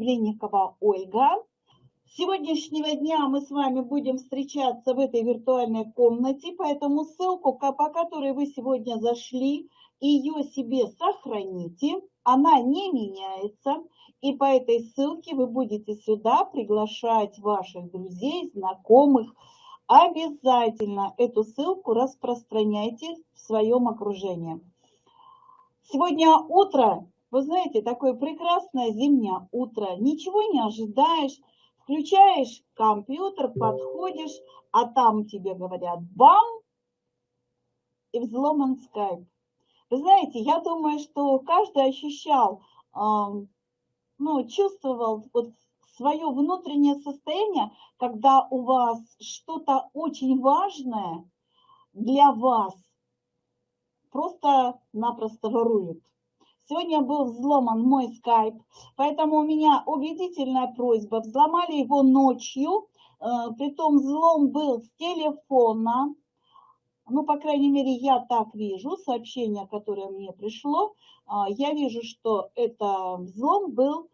Глинникова Ольга. С сегодняшнего дня мы с вами будем встречаться в этой виртуальной комнате, поэтому ссылку, по которой вы сегодня зашли, ее себе сохраните, она не меняется, и по этой ссылке вы будете сюда приглашать ваших друзей, знакомых. Обязательно эту ссылку распространяйте в своем окружении. Сегодня утро, вы знаете, такое прекрасное зимнее утро, ничего не ожидаешь, включаешь компьютер, подходишь, а там тебе говорят бам, и взломан скайп. Вы знаете, я думаю, что каждый ощущал, ну, чувствовал вот свое внутреннее состояние, когда у вас что-то очень важное для вас просто-напросто воруют. Сегодня был взломан мой скайп, поэтому у меня убедительная просьба. Взломали его ночью, э, притом взлом был с телефона. Ну, по крайней мере, я так вижу, сообщение, которое мне пришло. А, я вижу, что это взлом был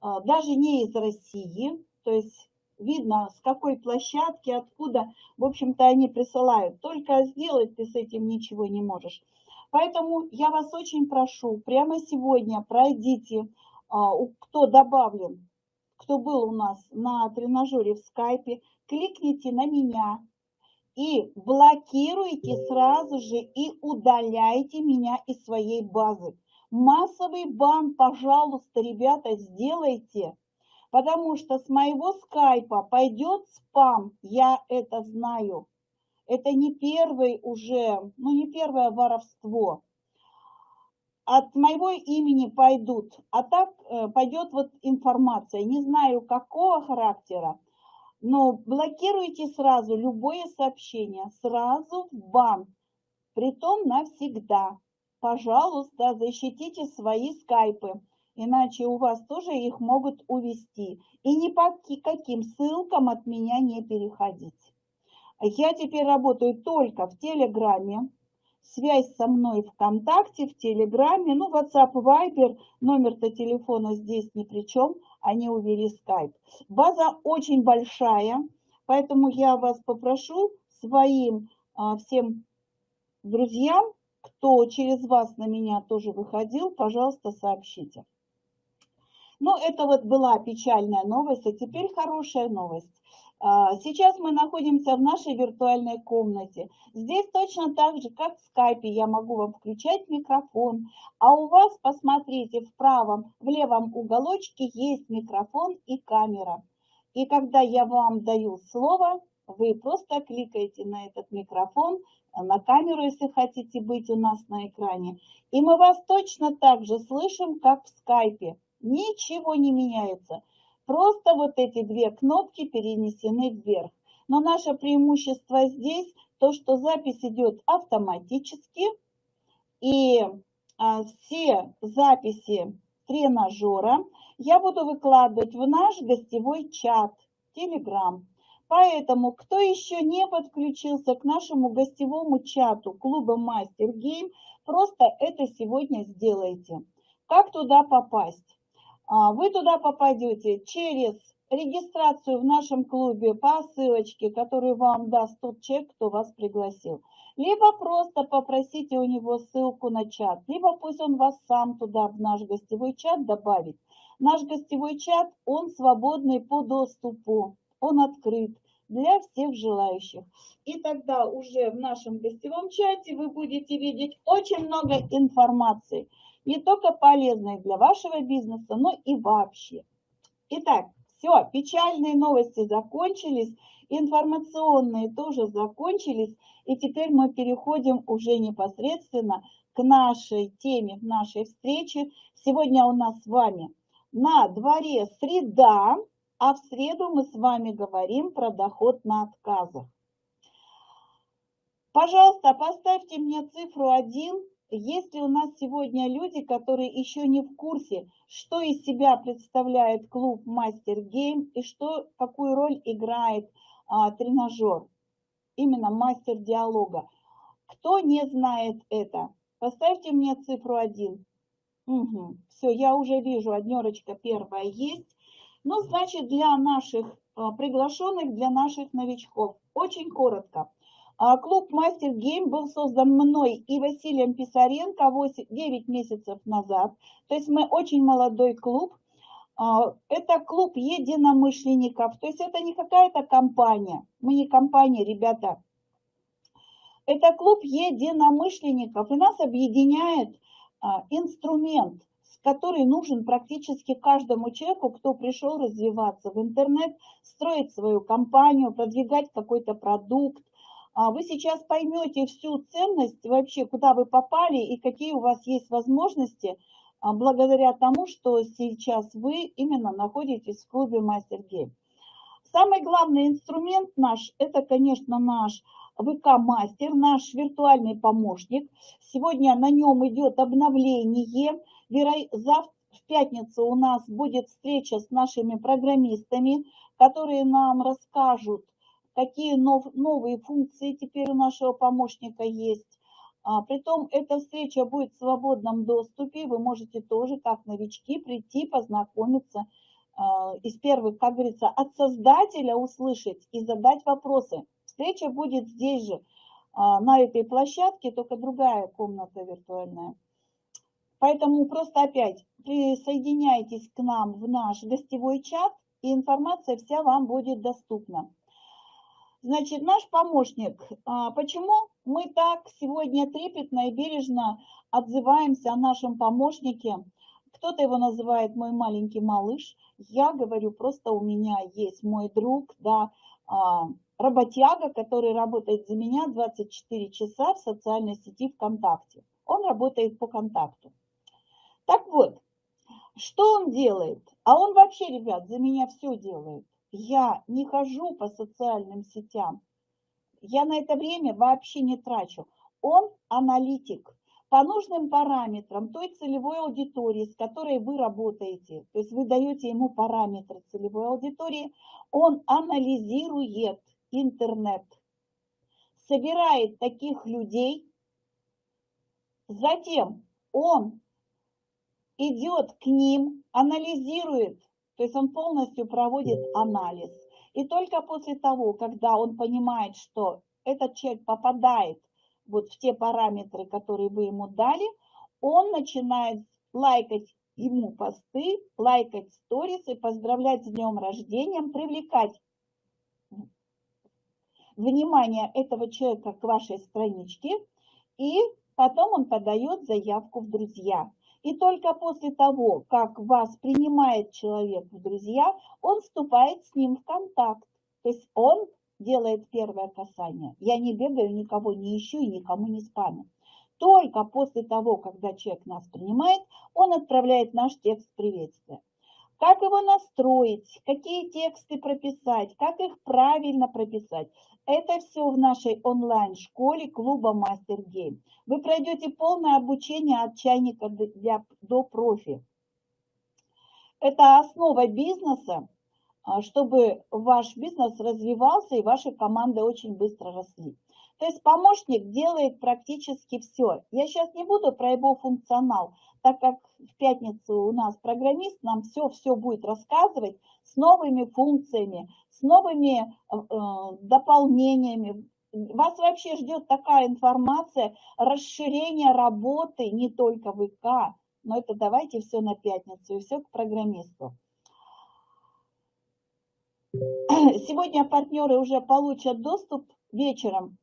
а, даже не из России, то есть видно, с какой площадки, откуда, в общем-то, они присылают. Только сделать ты с этим ничего не можешь. Поэтому я вас очень прошу, прямо сегодня пройдите, а, кто добавлен, кто был у нас на тренажере в скайпе, кликните на меня и блокируйте сразу же и удаляйте меня из своей базы. Массовый бан, пожалуйста, ребята, сделайте, потому что с моего скайпа пойдет спам, я это знаю это не первый уже, ну не первое воровство. От моего имени пойдут, а так э, пойдет вот информация, не знаю какого характера, но блокируйте сразу любое сообщение, сразу в бан, притом навсегда. Пожалуйста, защитите свои скайпы, иначе у вас тоже их могут увести. И ни по каким ссылкам от меня не переходить. Я теперь работаю только в Телеграме. Связь со мной ВКонтакте, в Телеграме, ну, WhatsApp, Viber, номер-то телефона здесь ни при чем, они увели скайп. База очень большая, поэтому я вас попрошу своим а, всем друзьям, кто через вас на меня тоже выходил, пожалуйста, сообщите. Ну, это вот была печальная новость, а теперь хорошая новость. А, сейчас мы находимся в нашей виртуальной комнате. Здесь точно так же, как в скайпе, я могу вам включать микрофон. А у вас, посмотрите, в правом, в левом уголочке есть микрофон и камера. И когда я вам даю слово, вы просто кликаете на этот микрофон, на камеру, если хотите быть у нас на экране. И мы вас точно так же слышим, как в скайпе. Ничего не меняется. Просто вот эти две кнопки перенесены вверх. Но наше преимущество здесь то, что запись идет автоматически. И а, все записи тренажера я буду выкладывать в наш гостевой чат Telegram. Поэтому, кто еще не подключился к нашему гостевому чату клуба Мастер Гейм, просто это сегодня сделайте. Как туда попасть? А, вы туда попадете через регистрацию в нашем клубе по ссылочке, которую вам даст тот человек, кто вас пригласил. Либо просто попросите у него ссылку на чат, либо пусть он вас сам туда, в наш гостевой чат добавит. Наш гостевой чат, он свободный по доступу, он открыт для всех желающих. И тогда уже в нашем гостевом чате вы будете видеть очень много информации – не только полезные для вашего бизнеса, но и вообще. Итак, все, печальные новости закончились, информационные тоже закончились, и теперь мы переходим уже непосредственно к нашей теме, к нашей встрече. Сегодня у нас с вами на дворе среда, а в среду мы с вами говорим про доход на отказах. Пожалуйста, поставьте мне цифру 1 есть ли у нас сегодня люди, которые еще не в курсе, что из себя представляет клуб Мастер Гейм и что, какую роль играет а, тренажер, именно мастер диалога. Кто не знает это, поставьте мне цифру 1. Угу. Все, я уже вижу, однерочка первая есть. Ну, значит, для наших а, приглашенных, для наших новичков. Очень коротко. А, клуб Мастер Гейм был создан мной и Василием Писаренко 8, 9 месяцев назад. То есть мы очень молодой клуб. А, это клуб единомышленников. То есть это не какая-то компания. Мы не компания, ребята. Это клуб единомышленников. И нас объединяет инструмент – который нужен практически каждому человеку, кто пришел развиваться в интернет, строить свою компанию, продвигать какой-то продукт. А вы сейчас поймете всю ценность вообще, куда вы попали и какие у вас есть возможности а, благодаря тому, что сейчас вы именно находитесь в клубе Мастер Гейм. Самый главный инструмент наш, это, конечно, наш ВК-мастер, наш виртуальный помощник. Сегодня на нем идет обновление – Завтра в пятницу у нас будет встреча с нашими программистами, которые нам расскажут, какие нов, новые функции теперь у нашего помощника есть. А, притом эта встреча будет в свободном доступе, вы можете тоже, как новички, прийти, познакомиться, а, из первых, как говорится, от создателя услышать и задать вопросы. Встреча будет здесь же, а, на этой площадке, только другая комната виртуальная. Поэтому просто опять присоединяйтесь к нам в наш гостевой чат, и информация вся вам будет доступна. Значит, наш помощник, а, почему мы так сегодня трепетно и бережно отзываемся о нашем помощнике? Кто-то его называет мой маленький малыш, я говорю, просто у меня есть мой друг, да, а, работяга, который работает за меня 24 часа в социальной сети ВКонтакте. Он работает по контакту. Так вот, что он делает? А он вообще, ребят, за меня все делает. Я не хожу по социальным сетям. Я на это время вообще не трачу. Он аналитик по нужным параметрам той целевой аудитории, с которой вы работаете. То есть вы даете ему параметры целевой аудитории. Он анализирует интернет, собирает таких людей. Затем он идет к ним, анализирует, то есть он полностью проводит анализ. И только после того, когда он понимает, что этот человек попадает вот в те параметры, которые вы ему дали, он начинает лайкать ему посты, лайкать сторисы, поздравлять с днем рождения, привлекать внимание этого человека к вашей страничке, и потом он подает заявку в друзья. И только после того, как вас принимает человек в друзья, он вступает с ним в контакт. То есть он делает первое касание. Я не бегаю, никого не ищу и никому не спамю. Только после того, когда человек нас принимает, он отправляет наш текст приветствия. Как его настроить, какие тексты прописать, как их правильно прописать. Это все в нашей онлайн-школе клуба Мастер Гейм. Вы пройдете полное обучение от чайника для, до профи. Это основа бизнеса, а, чтобы ваш бизнес развивался и ваши команды очень быстро росли. То есть помощник делает практически все. Я сейчас не буду про его функционал, так как в пятницу у нас программист нам все-все будет рассказывать с новыми функциями, с новыми э, э, дополнениями. Вас вообще ждет такая информация, расширение работы не только в ИК, но это давайте все на пятницу и все к программисту. Сегодня партнеры уже получат доступ вечером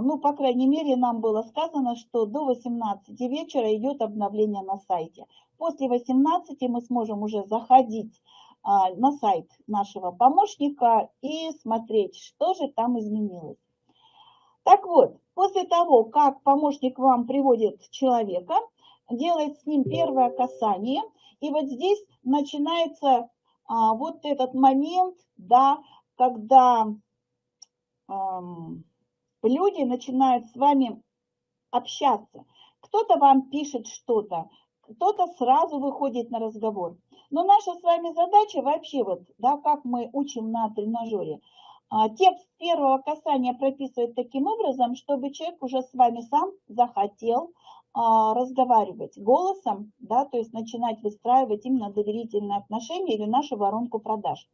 ну, по крайней мере, нам было сказано, что до 18 вечера идет обновление на сайте. После 18 мы сможем уже заходить а, на сайт нашего помощника и смотреть, что же там изменилось. Так вот, после того, как помощник вам приводит человека, делает с ним первое касание, и вот здесь начинается а, вот этот момент, да, когда... люди начинают с вами общаться. Кто-то вам пишет что-то, кто-то сразу выходит на разговор. Но наша с вами задача вообще, вот, да, как мы учим на тренажере, а, текст первого касания прописывать таким образом, чтобы человек уже с вами сам захотел а, разговаривать голосом, да, то есть начинать выстраивать именно доверительные отношения или нашу воронку продаж.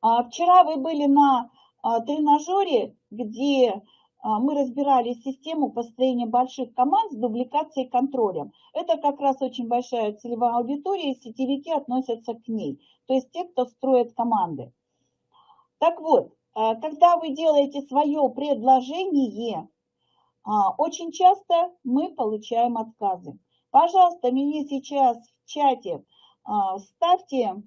А, вчера вы были на тренажере, где а, мы разбирали систему построения больших команд с дубликацией и контролем. Это как раз очень большая целевая аудитория, и сетевики относятся к ней, то есть те, кто строит команды. Так вот, когда вы делаете свое предложение, очень часто мы получаем отказы. Пожалуйста, мне сейчас в чате ставьте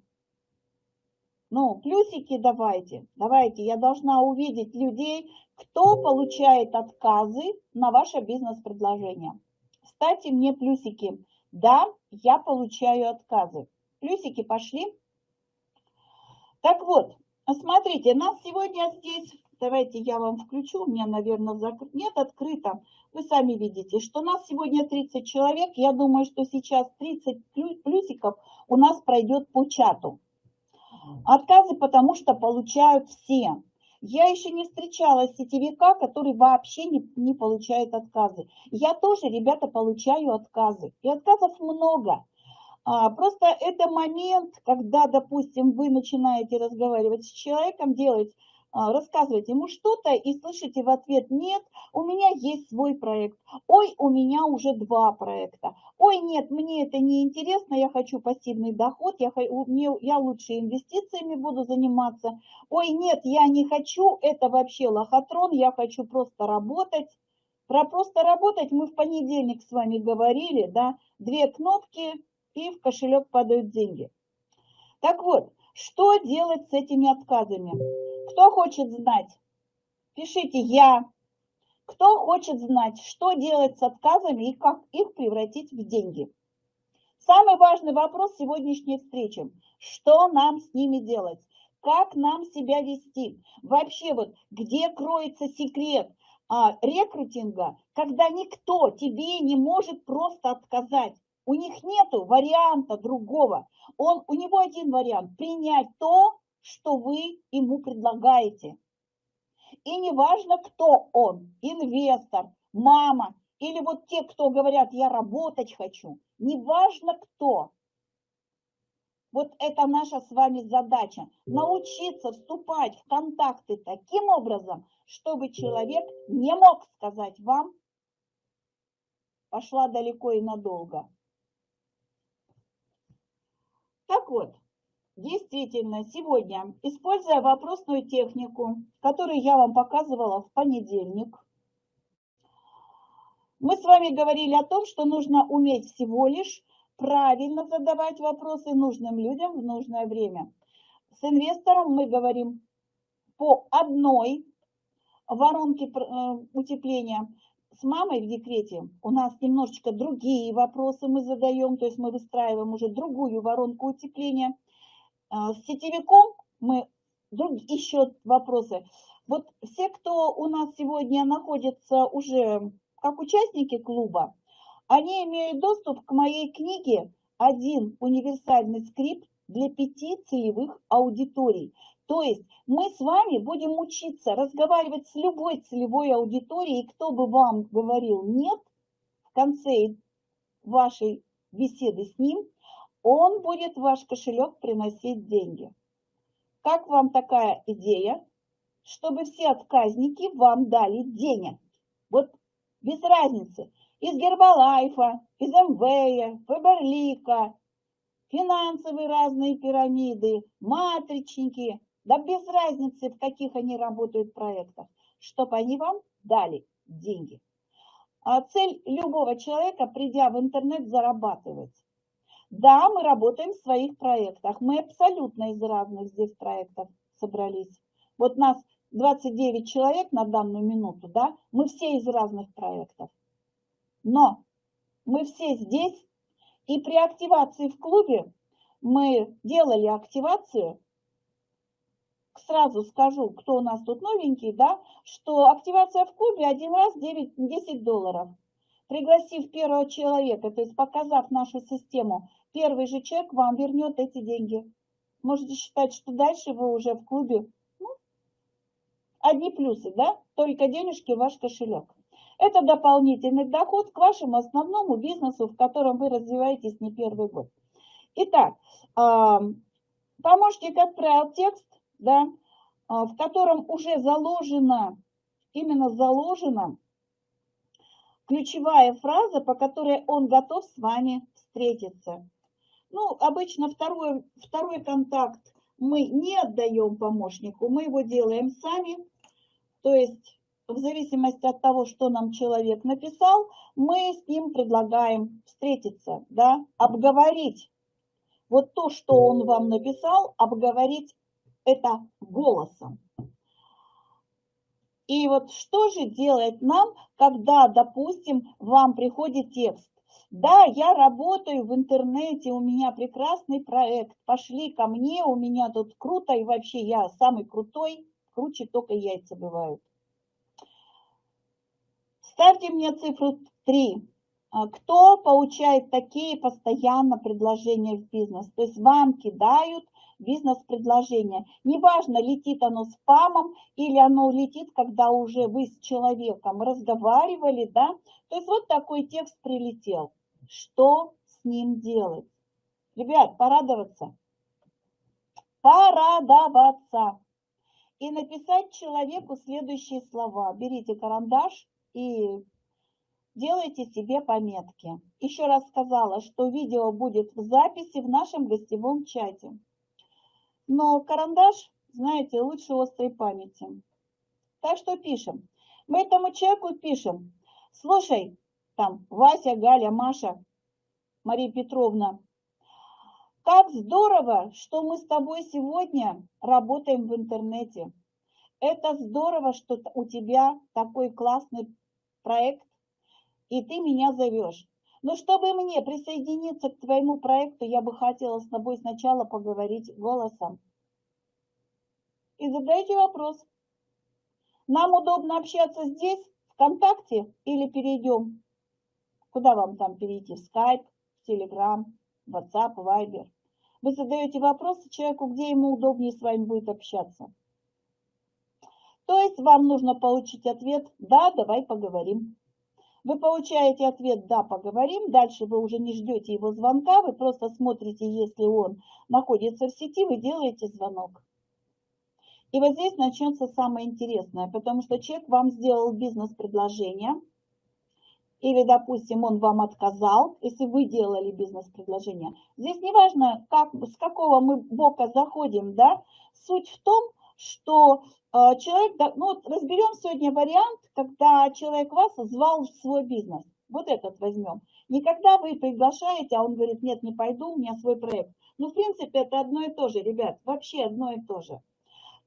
ну, плюсики давайте, давайте. Я должна увидеть людей, кто получает отказы на ваше бизнес-предложение. Ставьте мне плюсики. Да, я получаю отказы. Плюсики пошли. Так вот, смотрите, нас сегодня здесь, давайте я вам включу, у меня, наверное, закрыт, нет, открыто. Вы сами видите, что нас сегодня 30 человек. Я думаю, что сейчас 30 плюсиков у нас пройдет по чату. Отказы потому что получают все. Я еще не встречала сетевика, который вообще не, не получает отказы. Я тоже, ребята, получаю отказы. И отказов много. А, просто это момент, когда, допустим, вы начинаете разговаривать с человеком, делать а, рассказывать ему что-то и слышите в ответ «нет, у меня есть свой проект», «ой, у меня уже два проекта», «ой, нет, мне это не интересно, я хочу пассивный доход, я, мне, я лучше инвестициями буду заниматься», «ой, нет, я не хочу, это вообще лохотрон, я хочу просто работать». Про просто работать мы в понедельник с вами говорили, да, две кнопки и в кошелек падают деньги. Так вот, что делать с этими отказами? Кто хочет знать? Пишите «Я». Кто хочет знать, что делать с отказами и как их превратить в деньги? Самый важный вопрос сегодняшней встречи. Что нам с ними делать? Как нам себя вести? Вообще вот где кроется секрет а, рекрутинга, когда никто тебе не может просто отказать? У них нет варианта другого. Он, у него один вариант – принять то, что вы ему предлагаете. И неважно, кто он, инвестор, мама, или вот те, кто говорят, я работать хочу, неважно кто. Вот это наша с вами задача, научиться вступать в контакты таким образом, чтобы человек не мог сказать вам, пошла далеко и надолго. Так вот, Действительно, сегодня, используя вопросную технику, которую я вам показывала в понедельник, мы с вами говорили о том, что нужно уметь всего лишь правильно задавать вопросы нужным людям в нужное время. С инвестором мы говорим по одной воронке э, утепления. С мамой в декрете у нас немножечко другие вопросы мы задаем, то есть мы выстраиваем уже другую воронку утепления – с сетевиком мы друг, еще вопросы. Вот все, кто у нас сегодня находится уже как участники клуба, они имеют доступ к моей книге «Один универсальный скрипт для пяти целевых аудиторий». То есть мы с вами будем учиться разговаривать с любой целевой аудиторией, кто бы вам говорил «нет» в конце вашей беседы с ним, он будет в ваш кошелек приносить деньги. Как вам такая идея, чтобы все отказники вам дали денег? Вот без разницы, из Гербалайфа, из МВ, Фаберлика, финансовые разные пирамиды, матричники, да без разницы, в каких они работают проектах, чтобы они вам дали деньги. А цель любого человека, придя в интернет, зарабатывать. Да, мы работаем в своих проектах. Мы абсолютно из разных здесь проектов собрались. Вот нас 29 человек на данную минуту, да, мы все из разных проектов. Но мы все здесь, и при активации в клубе мы делали активацию, сразу скажу, кто у нас тут новенький, да, что активация в клубе один раз 9, 10 долларов. Пригласив первого человека, то есть показав нашу систему, первый же человек вам вернет эти деньги. Можете считать, что дальше вы уже в клубе. Ну, одни плюсы, да? Только денежки в ваш кошелек. Это дополнительный доход к вашему основному бизнесу, в котором вы развиваетесь не первый год. Итак, помощник отправил текст, да, а, в котором уже заложена, именно заложена ключевая фраза, по которой он готов с вами встретиться. Ну, обычно второй, второй контакт мы не отдаем помощнику, мы его делаем сами. То есть в зависимости от того, что нам человек написал, мы с ним предлагаем встретиться, да, обговорить. Вот то, что он вам написал, обговорить это голосом. И вот что же делать нам, когда, допустим, вам приходит текст? Да, я работаю в интернете, у меня прекрасный проект, пошли ко мне, у меня тут круто, и вообще я самый крутой, круче только яйца бывают. Ставьте мне цифру 3. А кто получает такие постоянно предложения в бизнес? То есть вам кидают бизнес-предложение. Неважно, летит оно спамом или оно летит, когда уже вы с человеком разговаривали, да. То есть вот такой текст прилетел. Что с ним делать? Ребят, порадоваться. Порадоваться. И написать человеку следующие слова. Берите карандаш и делайте себе пометки. Еще раз сказала, что видео будет в записи в нашем гостевом чате. Но карандаш, знаете, лучше острой памяти. Так что пишем. Мы этому человеку пишем. Слушай, там Вася, Галя, Маша, Мария Петровна, как здорово, что мы с тобой сегодня работаем в интернете. Это здорово, что у тебя такой классный проект, и ты меня зовешь. Но чтобы мне присоединиться к твоему проекту, я бы хотела с тобой сначала поговорить голосом. И задайте вопрос. Нам удобно общаться здесь, ВКонтакте, или перейдем? Куда вам там перейти? В Skype, в Telegram, в WhatsApp, Viber? Вы задаете вопросы человеку, где ему удобнее с вами будет общаться. То есть вам нужно получить ответ «Да, давай поговорим». Вы получаете ответ «да, поговорим», дальше вы уже не ждете его звонка, вы просто смотрите, если он находится в сети, вы делаете звонок. И вот здесь начнется самое интересное, потому что человек вам сделал бизнес-предложение, или, допустим, он вам отказал, если вы делали бизнес-предложение. Здесь не важно, как, с какого мы бока заходим, да, суть в том, что а, человек, ну разберем сегодня вариант, когда человек вас звал в свой бизнес. Вот этот возьмем. Никогда вы приглашаете, а он говорит, нет, не пойду, у меня свой проект. Ну, в принципе, это одно и то же, ребят, вообще одно и то же.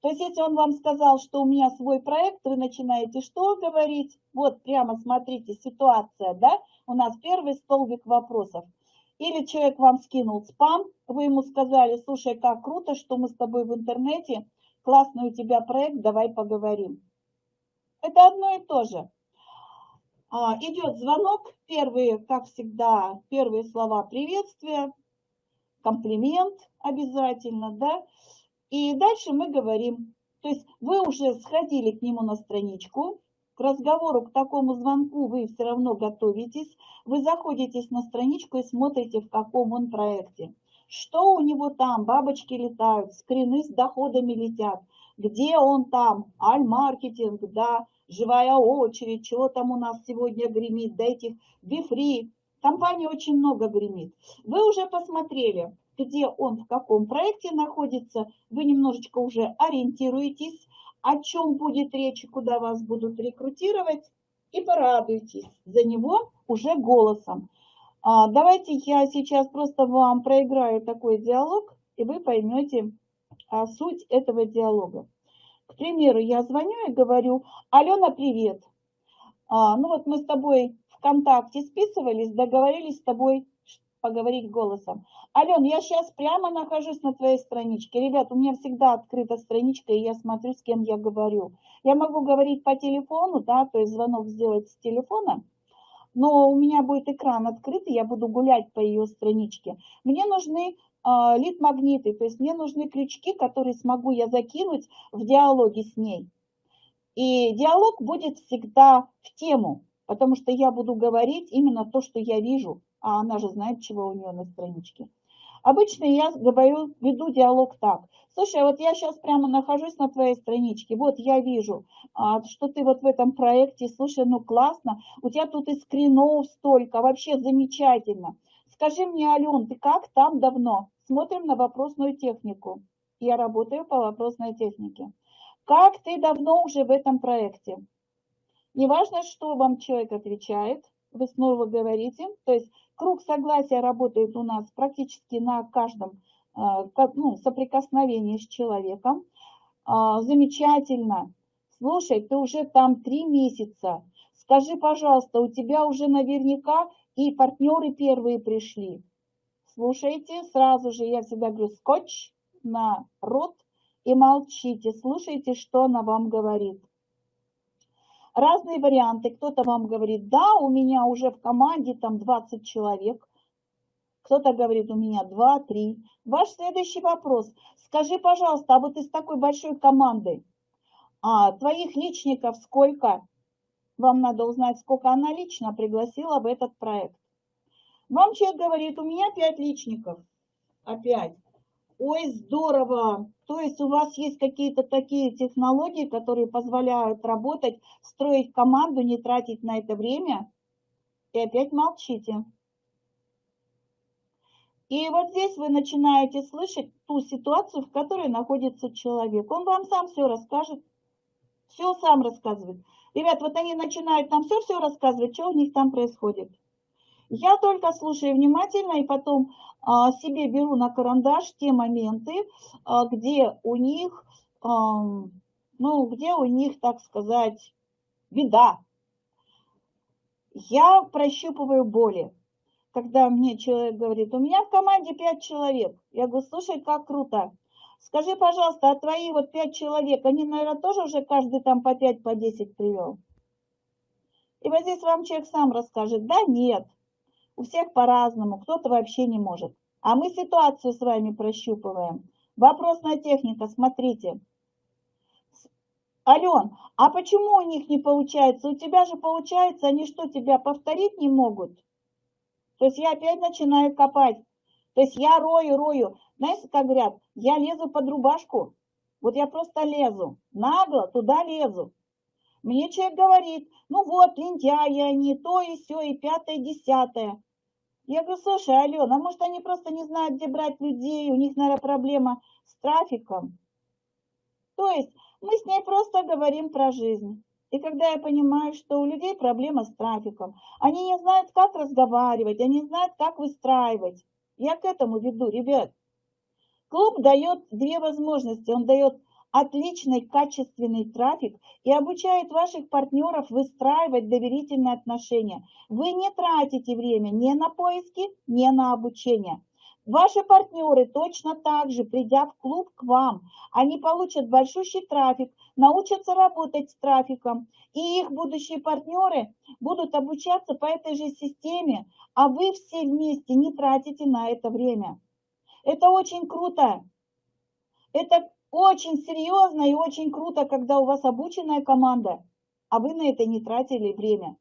То есть, если он вам сказал, что у меня свой проект, вы начинаете что говорить? Вот прямо смотрите, ситуация, да? У нас первый столбик вопросов. Или человек вам скинул спам, вы ему сказали, слушай, как круто, что мы с тобой в интернете, классный у тебя проект, давай поговорим. Это одно и то же. А, идет звонок, первые, как всегда, первые слова приветствия, комплимент обязательно, да. И дальше мы говорим, то есть вы уже сходили к нему на страничку, к разговору, к такому звонку вы все равно готовитесь, вы заходитесь на страничку и смотрите, в каком он проекте. Что у него там? Бабочки летают, скрины с доходами летят. Где он там? Аль-маркетинг, да, живая очередь, чего там у нас сегодня гремит, да этих бифри. Компаний очень много гремит. Вы уже посмотрели, где он, в каком проекте находится, вы немножечко уже ориентируетесь, о чем будет речь, куда вас будут рекрутировать, и порадуйтесь за него уже голосом. А, давайте я сейчас просто вам проиграю такой диалог, и вы поймете а, суть этого диалога. К примеру, я звоню и говорю, Алена, привет. А, ну вот мы с тобой ВКонтакте списывались, договорились с тобой поговорить голосом. Ален, я сейчас прямо нахожусь на твоей страничке. Ребят, у меня всегда открыта страничка, и я смотрю, с кем я говорю. Я могу говорить по телефону, да, то есть звонок сделать с телефона, но у меня будет экран открытый, я буду гулять по ее страничке. Мне нужны э, лид-магниты, то есть мне нужны крючки, которые смогу я закинуть в диалоге с ней. И диалог будет всегда в тему. потому что я буду говорить именно то, что я вижу, а она же знает, чего у нее на страничке. Обычно я говорю, веду диалог так. Слушай, вот я сейчас прямо нахожусь на твоей страничке, вот я вижу, а, что ты вот в этом проекте, слушай, ну классно, у тебя тут и скринов столько, вообще замечательно. Скажи мне, Ален, ты как там давно? Смотрим на вопросную технику. Я работаю по вопросной технике. Как ты давно уже в этом проекте? Неважно, что вам человек отвечает, вы снова говорите, то есть круг согласия работает у нас практически на каждом а, ну, соприкосновении с человеком. А, замечательно. Слушай, ты уже там три месяца. Скажи, пожалуйста, у тебя уже наверняка и партнеры первые пришли. Слушайте, сразу же я всегда говорю, скотч на рот и молчите, слушайте, что она вам говорит. Разные варианты. Кто-то вам говорит, да, у меня уже в команде там 20 человек. Кто-то говорит, у меня 2-3. Ваш следующий вопрос. Скажи, пожалуйста, а вот из такой большой команды, а твоих личников сколько? Вам надо узнать, сколько она лично пригласила в этот проект. Вам человек говорит, у меня 5 личников. Опять. Ой, здорово! То есть у вас есть какие-то такие технологии, которые позволяют работать, строить команду, не тратить на это время, и опять молчите. И вот здесь вы начинаете слышать ту ситуацию, в которой находится человек. Он вам сам все расскажет, все сам рассказывает. Ребят, вот они начинают нам все-все рассказывать, что у них там происходит. Я только слушаю внимательно и потом а, себе беру на карандаш те моменты, а, где у них, ну, где у них, так сказать, беда. Я прощупываю боли. Когда мне человек говорит, у меня в команде пять человек. Я говорю, слушай, как круто. Скажи, пожалуйста, а твои вот пять человек, они, наверное, тоже уже каждый там по пять, по десять привел? И вот здесь вам человек сам расскажет, да, нет. У всех по-разному, кто-то вообще не может. А мы ситуацию с вами прощупываем. Вопросная техника, смотрите. Ален, а почему у них не получается? У тебя же получается, они что, тебя повторить не могут? То есть я опять начинаю копать. То есть я рою, рою. Знаете, как говорят, я лезу под рубашку. Вот я просто лезу, нагло туда лезу. Мне человек говорит, ну вот, лентяи они, то и все, и пятое, и десятое. Я говорю, слушай, Алена, а может они просто не знают, где брать людей, у них, наверное, проблема с трафиком. То есть мы с ней просто говорим про жизнь. И когда я понимаю, что у людей проблема с трафиком, они не знают, как разговаривать, они не знают, как выстраивать. Я к этому веду, ребят. Клуб дает две возможности. Он дает отличный качественный трафик и обучает ваших партнеров выстраивать доверительные отношения. Вы не тратите время ни на поиски, ни на обучение. Ваши партнеры точно так же, придя в клуб к вам, они получат большущий трафик, научатся работать с трафиком, и их будущие партнеры будут обучаться по этой же системе, а вы все вместе не тратите на это время. Это очень круто. Это очень серьезно и очень круто, когда у вас обученная команда, а вы на это не тратили время.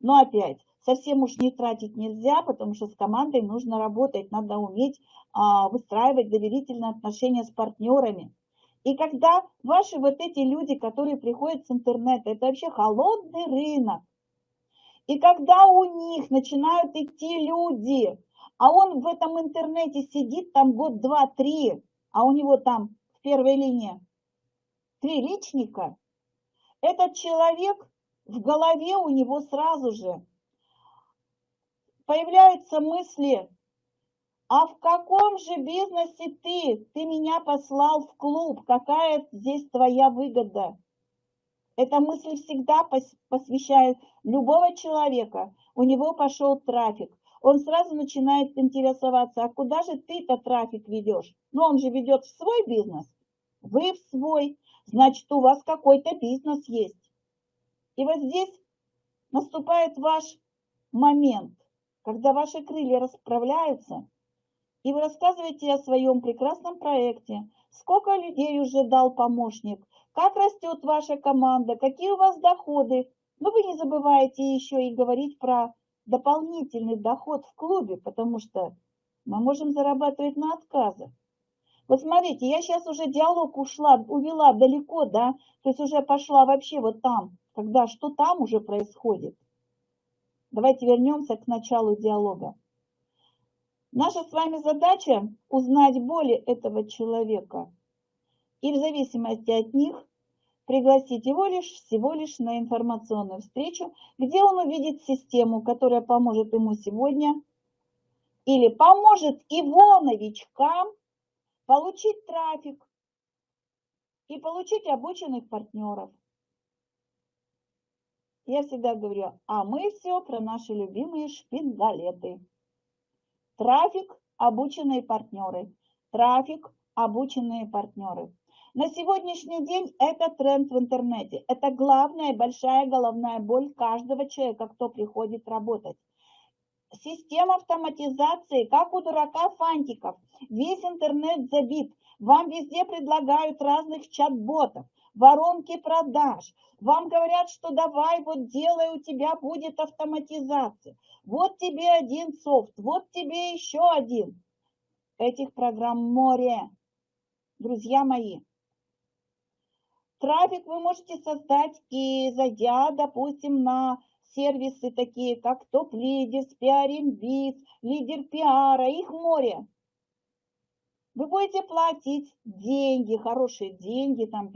Но опять, совсем уж не тратить нельзя, потому что с командой нужно работать, надо уметь а, выстраивать доверительные отношения с партнерами. И когда ваши вот эти люди, которые приходят с интернета, это вообще холодный рынок. И когда у них начинают идти люди, а он в этом интернете сидит там год, два, три, а у него там в первой линии три личника, этот человек в голове у него сразу же появляются мысли, а в каком же бизнесе ты? Ты меня послал в клуб, какая здесь твоя выгода? Эта мысль всегда посвящает любого человека. У него пошел трафик он сразу начинает интересоваться, а куда же ты-то трафик ведешь? Ну, он же ведет в свой бизнес, вы в свой, значит, у вас какой-то бизнес есть. И вот здесь наступает ваш момент, когда ваши крылья расправляются, и вы рассказываете о своем прекрасном проекте, сколько людей уже дал помощник, как растет ваша команда, какие у вас доходы, Но вы не забывайте еще и говорить про дополнительный доход в клубе, потому что мы можем зарабатывать на отказах. Вот смотрите, я сейчас уже диалог ушла, увела далеко, да, то есть уже пошла вообще вот там, когда что там уже происходит. Давайте вернемся к началу диалога. Наша с вами задача узнать боли этого человека и в зависимости от них пригласить его лишь всего лишь на информационную встречу, где он увидит систему, которая поможет ему сегодня или поможет его новичкам получить трафик и получить обученных партнеров. Я всегда говорю, а мы все про наши любимые шпингалеты. Трафик, обученные партнеры. Трафик, обученные партнеры. На сегодняшний день это тренд в интернете. Это главная большая головная боль каждого человека, кто приходит работать. Система автоматизации, как у дурака фантиков. Весь интернет забит. Вам везде предлагают разных чат-ботов, воронки продаж. Вам говорят, что давай, вот делай, у тебя будет автоматизация. Вот тебе один софт, вот тебе еще один. Этих программ море. Друзья мои, трафик вы можете создать и зайдя, допустим, на сервисы такие, как Топ Лидерс, Пиаринбиз, Лидер Пиара, их море. Вы будете платить деньги, хорошие деньги, там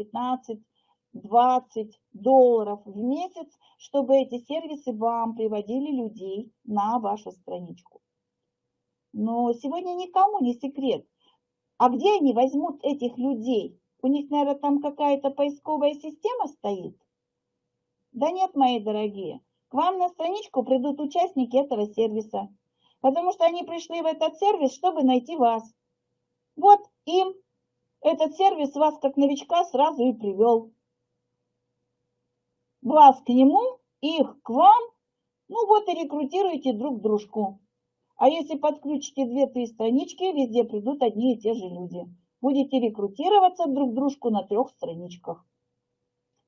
15-20 долларов в месяц, чтобы эти сервисы вам приводили людей на вашу страничку. Но сегодня никому не секрет. А где они возьмут этих людей? У них, наверное, там какая-то поисковая система стоит? Да нет, мои дорогие. К вам на страничку придут участники этого сервиса, потому что они пришли в этот сервис, чтобы найти вас. Вот им этот сервис вас как новичка сразу и привел. Вас к нему, их к вам, ну вот и рекрутируйте друг дружку. А если подключите две-три странички, везде придут одни и те же люди. Будете рекрутироваться друг дружку на трех страничках.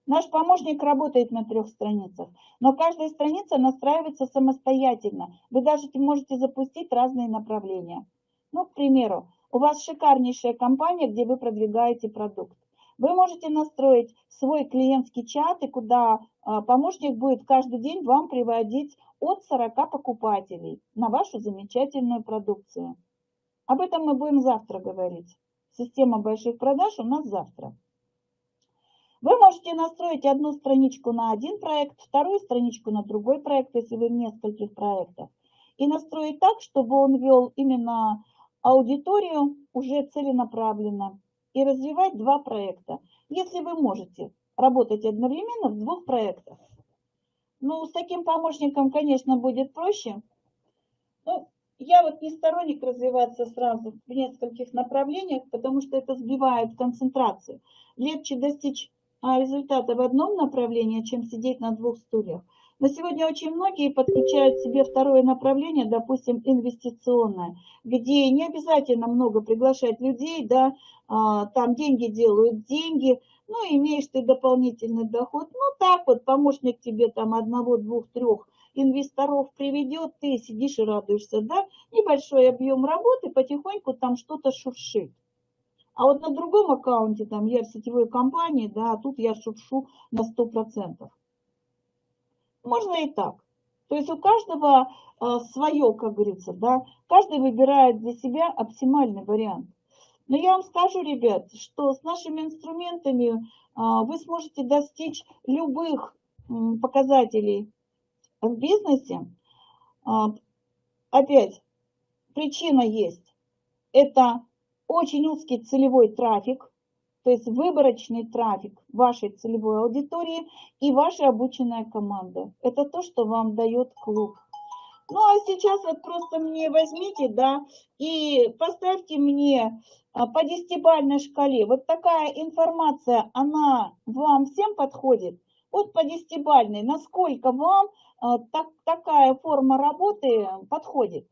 Наш помощник работает на трех страницах, но каждая страница настраивается самостоятельно. Вы даже можете запустить разные направления. Ну, к примеру, у вас шикарнейшая компания, где вы продвигаете продукт. Вы можете настроить свой клиентский чат, и куда а, помощник будет каждый день вам приводить от 40 покупателей на вашу замечательную продукцию. Об этом мы будем завтра говорить. Система больших продаж у нас завтра. Вы можете настроить одну страничку на один проект, вторую страничку на другой проект, если вы в нескольких проектах. И настроить так, чтобы он вел именно аудиторию уже целенаправленно. И развивать два проекта, если вы можете работать одновременно в двух проектах. Ну, с таким помощником, конечно, будет проще. Ну, я вот не сторонник развиваться сразу в нескольких направлениях, потому что это сбивает концентрацию. Легче достичь а, результата в одном направлении, чем сидеть на двух стульях. На сегодня очень многие подключают себе второе направление, допустим, инвестиционное, где не обязательно много приглашать людей, да, а, там деньги делают деньги, ну, имеешь ты дополнительный доход, ну, так вот, помощник тебе там одного, двух, трех инвесторов приведет, ты сидишь и радуешься, да, небольшой объем работы, потихоньку там что-то шуршит. А вот на другом аккаунте, там, я в сетевой компании, да, а тут я шуршу на 100%. Можно и так. То есть у каждого а, свое, как говорится, да, каждый выбирает для себя оптимальный вариант. Но я вам скажу, ребят, что с нашими инструментами а, вы сможете достичь любых показателей в бизнесе. А, опять, причина есть. Это очень узкий целевой трафик, то есть выборочный трафик вашей целевой аудитории и ваша обученная команда. Это то, что вам дает клуб. Ну, а сейчас вот просто мне возьмите, да, и поставьте мне а, по десятибальной шкале. Вот такая информация, она вам всем подходит? Вот по десятибальной, насколько вам так, такая форма работы подходит?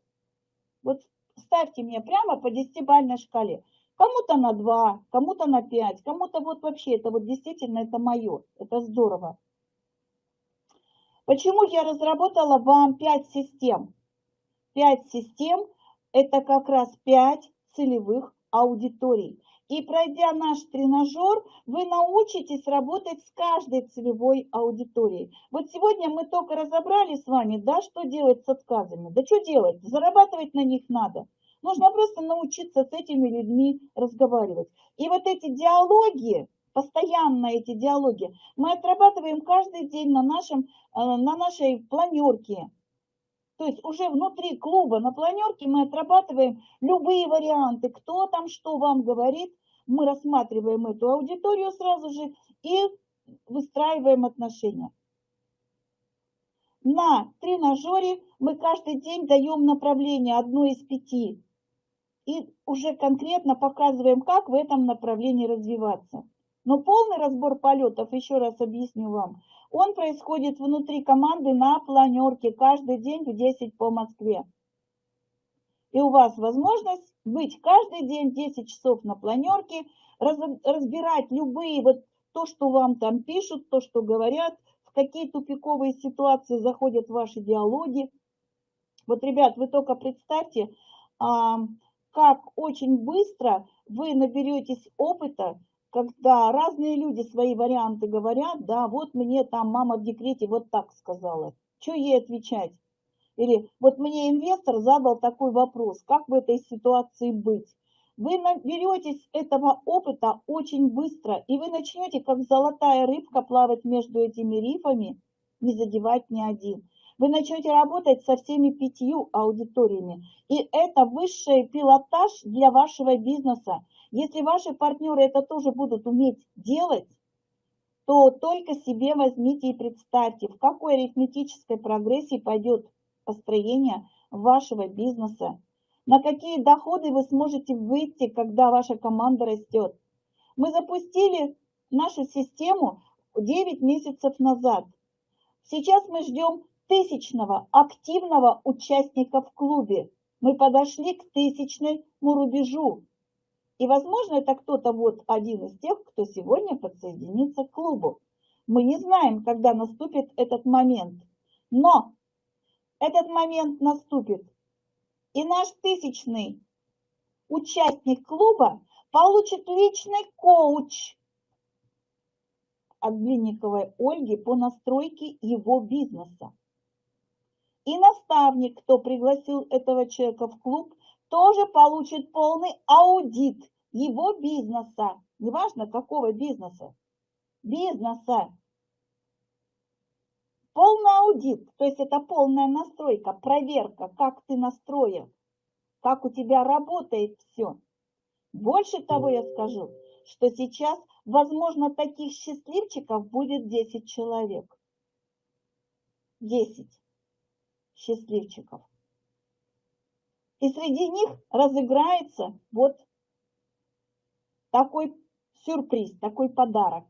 Вот ставьте мне прямо по десятибальной шкале. Кому-то на 2, кому-то на 5, кому-то вот вообще, это вот действительно это мое, это здорово. Почему я разработала вам 5 систем? 5 систем – это как раз 5 целевых аудиторий. И пройдя наш тренажер, вы научитесь работать с каждой целевой аудиторией. Вот сегодня мы только разобрали с вами, да, что делать с отказами. Да что делать? Зарабатывать на них надо. Нужно просто научиться с этими людьми разговаривать. И вот эти диалоги, постоянно эти диалоги, мы отрабатываем каждый день на, нашем, э, на нашей планерке. То есть уже внутри клуба на планерке мы отрабатываем любые варианты, кто там что вам говорит, мы рассматриваем эту аудиторию сразу же и выстраиваем отношения. На тренажере мы каждый день даем направление одно из пяти и уже конкретно показываем, как в этом направлении развиваться. Но полный разбор полетов, еще раз объясню вам, он происходит внутри команды на планерке каждый день в 10 по Москве. И у вас возможность быть каждый день 10 часов на планерке, разбирать любые, вот то, что вам там пишут, то, что говорят, в какие тупиковые ситуации заходят ваши диалоги. Вот, ребят, вы только представьте, как очень быстро вы наберетесь опыта, когда разные люди свои варианты говорят, да, вот мне там мама в декрете вот так сказала, что ей отвечать? Или вот мне инвестор задал такой вопрос, как в этой ситуации быть? Вы наберетесь этого опыта очень быстро, и вы начнете, как золотая рыбка, плавать между этими рифами, не задевать ни один вы начнете работать со всеми пятью аудиториями. И это высший пилотаж для вашего бизнеса. Если ваши партнеры это тоже будут уметь делать, то только себе возьмите и представьте, в какой арифметической прогрессии пойдет построение вашего бизнеса, на какие доходы вы сможете выйти, когда ваша команда растет. Мы запустили нашу систему 9 месяцев назад. Сейчас мы ждем тысячного активного участника в клубе. Мы подошли к тысячному рубежу. И, возможно, это кто-то вот один из тех, кто сегодня подсоединится к клубу. Мы не знаем, когда наступит этот момент. Но этот момент наступит. И наш тысячный участник клуба получит личный коуч от Глинниковой Ольги по настройке его бизнеса. И наставник, кто пригласил этого человека в клуб, тоже получит полный аудит его бизнеса. Неважно, какого бизнеса. Бизнеса. Полный аудит, то есть это полная настройка, проверка, как ты настроен, как у тебя работает все. Больше того я скажу, что сейчас, возможно, таких счастливчиков будет 10 человек. 10 счастливчиков. И среди них разыграется вот такой сюрприз, такой подарок.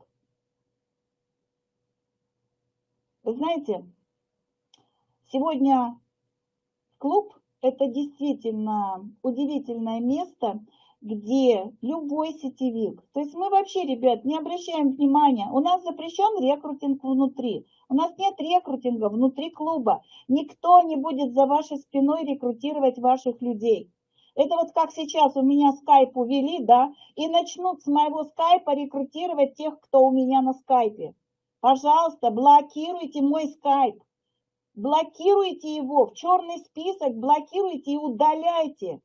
Вы знаете, сегодня клуб – это действительно удивительное место, где любой сетевик, то есть мы вообще, ребят, не обращаем внимания, у нас запрещен рекрутинг внутри, у нас нет рекрутинга внутри клуба, никто не будет за вашей спиной рекрутировать ваших людей. Это вот как сейчас у меня скайп увели, да, и начнут с моего скайпа рекрутировать тех, кто у меня на скайпе. Пожалуйста, блокируйте мой скайп, блокируйте его в черный список, блокируйте и удаляйте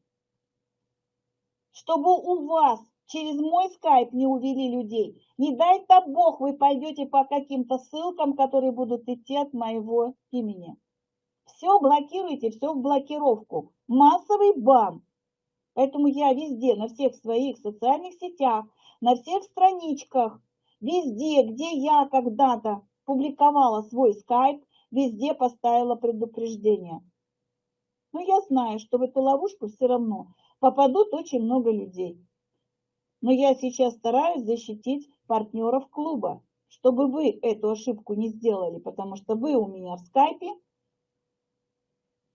чтобы у вас через мой скайп не увели людей. Не дай-то Бог, вы пойдете по каким-то ссылкам, которые будут идти от моего имени. Все блокируйте, все в блокировку. Массовый бан. Поэтому я везде, на всех своих социальных сетях, на всех страничках, везде, где я когда-то публиковала свой скайп, везде поставила предупреждение. Но я знаю, что в эту ловушку все равно попадут очень много людей. Но я сейчас стараюсь защитить партнеров клуба, чтобы вы эту ошибку не сделали, потому что вы у меня в скайпе,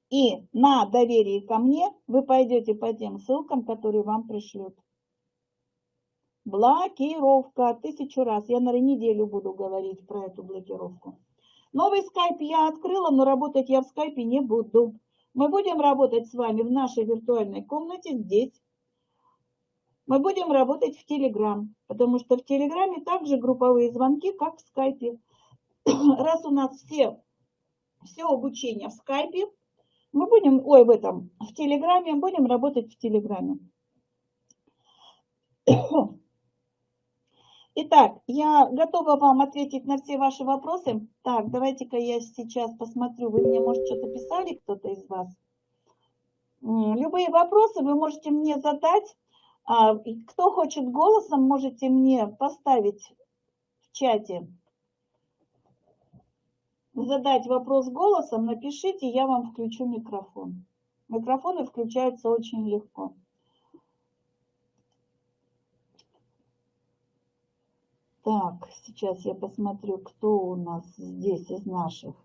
и на доверии ко мне вы пойдете по тем ссылкам, которые вам пришлют. Блокировка. Тысячу раз. Я на неделю буду говорить про эту блокировку. Новый скайп я открыла, но работать я в скайпе не буду. Мы будем работать с вами в нашей виртуальной комнате здесь. Мы будем работать в Телеграм, потому что в Телеграме также групповые звонки, как в скайпе. Раз у нас все, все обучение в скайпе, мы будем, ой, в этом, в Телеграме, будем работать в Телеграме. Итак, я готова вам ответить на все ваши вопросы. Так, давайте-ка я сейчас посмотрю. Вы мне, может, что-то писали, кто-то из вас? Любые вопросы вы можете мне задать. А, кто хочет голосом, можете мне поставить в чате. Задать вопрос голосом, напишите, я вам включу микрофон. Микрофоны включаются очень легко. Так, сейчас я посмотрю, кто у нас здесь из наших.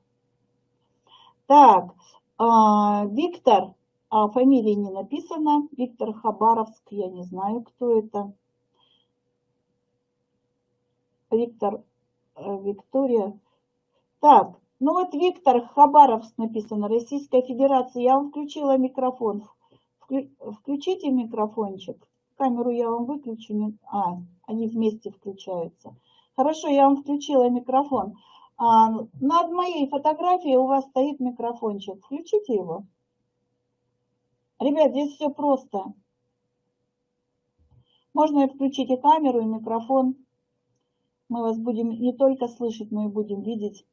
Так, а, Виктор, а фамилии не написано. Виктор Хабаровск, я не знаю, кто это. Виктор, э, Виктория. Так, ну вот Виктор Хабаровск написано, Российская Федерация. Я вам включила микрофон. Включите микрофончик. Камеру я вам выключу. А, они вместе включаются. Хорошо, я вам включила микрофон. А, над моей фотографией у вас стоит микрофончик. Включите его. Ребят, здесь все просто. Можно включить и камеру, и микрофон. Мы вас будем не только слышать, но и будем видеть.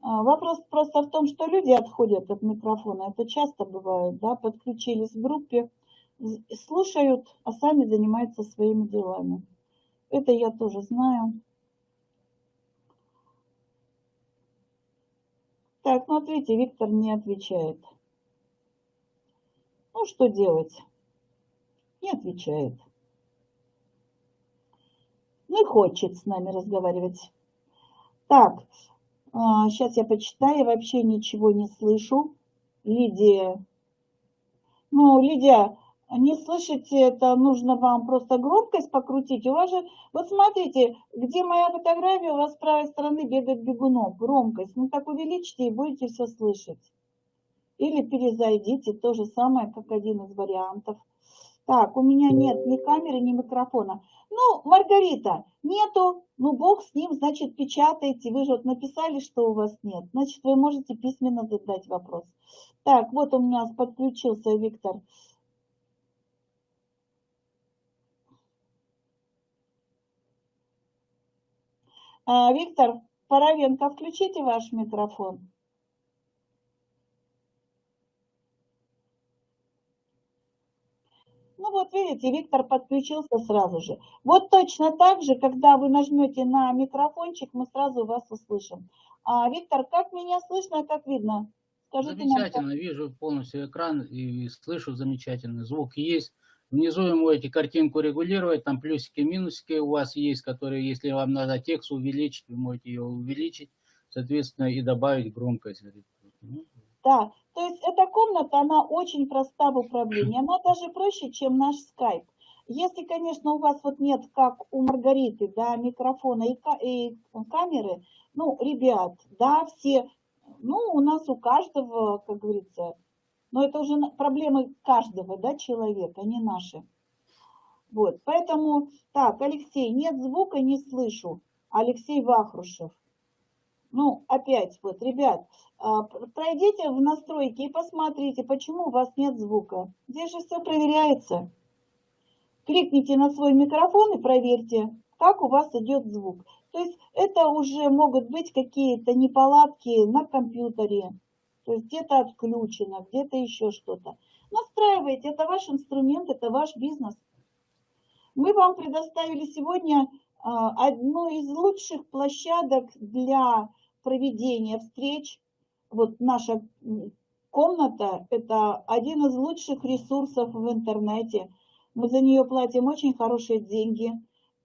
А, вопрос просто в том, что люди отходят от микрофона. Это часто бывает, да, подключились в группе, слушают, а сами занимаются своими делами. Это я тоже знаю. Так, ну вот видите, Виктор не отвечает. Ну, что делать? Не отвечает. Не хочет с нами разговаривать. Так, сейчас а, я почитаю, вообще ничего не слышу. Лидия. Ну, Лидия, не слышите, это нужно вам просто громкость покрутить. У вас же, вот смотрите, где моя фотография, у вас с правой стороны бегает бегунок, громкость. Ну так увеличьте и будете все слышать. Или перезайдите, то же самое, как один из вариантов. Так, у меня нет ни камеры, ни микрофона. Ну, Маргарита, нету, ну бог с ним, значит, печатайте. Вы же вот написали, что у вас нет. Значит, вы можете письменно задать вопрос. Так, вот у меня подключился Виктор. А, Виктор Паровенко, включите ваш микрофон. Ну вот видите, Виктор подключился сразу же. Вот точно так же, когда вы нажмете на микрофончик, мы сразу вас услышим. А, Виктор, как меня слышно, как видно? Скажите замечательно, нам, как... вижу полностью экран и слышу замечательно. Звук есть. Внизу вы можете картинку регулировать, там плюсики, минусики у вас есть, которые, если вам надо текст увеличить, вы можете ее увеличить, соответственно, и добавить громкость. Да, то есть эта комната, она очень проста в управлении, она даже проще, чем наш скайп. Если, конечно, у вас вот нет, как у Маргариты, да, микрофона и, и камеры, ну, ребят, да, все, ну, у нас у каждого, как говорится, но это уже проблемы каждого да, человека, не наши. Вот, поэтому, так, Алексей, нет звука, не слышу. Алексей Вахрушев. Ну, опять, вот, ребят, а, пройдите в настройки и посмотрите, почему у вас нет звука. Здесь же все проверяется. Кликните на свой микрофон и проверьте, как у вас идет звук. То есть это уже могут быть какие-то неполадки на компьютере, то есть где-то отключено, где-то еще что-то. Настраивайте, это ваш инструмент, это ваш бизнес. Мы вам предоставили сегодня а, одну из лучших площадок для проведения встреч. Вот наша комната – это один из лучших ресурсов в интернете. Мы за нее платим очень хорошие деньги.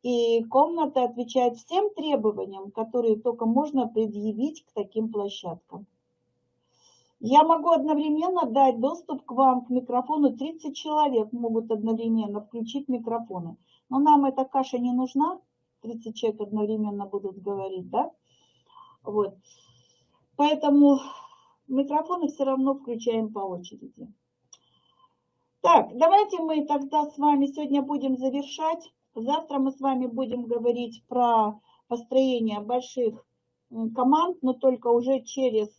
И комната отвечает всем требованиям, которые только можно предъявить к таким площадкам. Я могу одновременно дать доступ к вам, к микрофону. 30 человек могут одновременно включить микрофоны. Но нам эта каша не нужна. 30 человек одновременно будут говорить, да? Вот. Поэтому микрофоны все равно включаем по очереди. Так, давайте мы тогда с вами сегодня будем завершать. Завтра мы с вами будем говорить про построение больших команд, но только уже через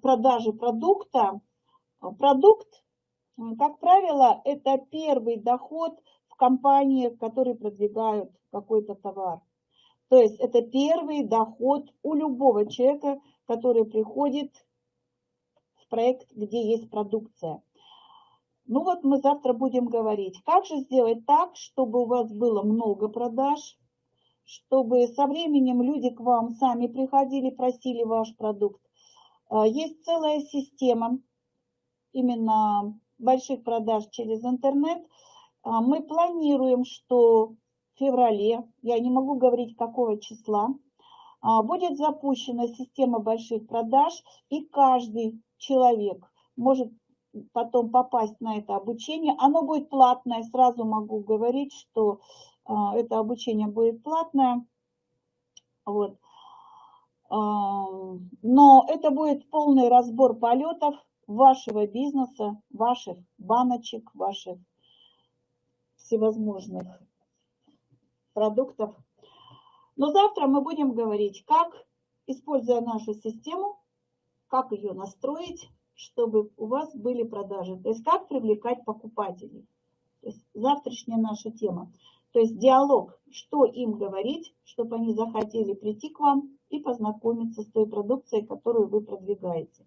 продажи продукта. Продукт, как правило, это первый доход в компании, которые продвигают какой-то товар. То есть это первый доход у любого человека, который приходит в проект, где есть продукция. Ну вот мы завтра будем говорить, как же сделать так, чтобы у вас было много продаж, чтобы со временем люди к вам сами приходили, просили ваш продукт. А, есть целая система именно больших продаж через интернет. А, мы планируем, что феврале, я не могу говорить какого числа, а, будет запущена система больших продаж, и каждый человек может потом попасть на это обучение. Оно будет платное, сразу могу говорить, что а, это обучение будет платное. Вот. Но это будет полный разбор полетов вашего бизнеса, ваших баночек, ваших всевозможных продуктов. Но завтра мы будем говорить, как, используя нашу систему, как ее настроить, чтобы у вас были продажи. То есть как привлекать покупателей. То есть завтрашняя наша тема. То есть диалог, что им говорить, чтобы они захотели прийти к вам и познакомиться с той продукцией, которую вы продвигаете.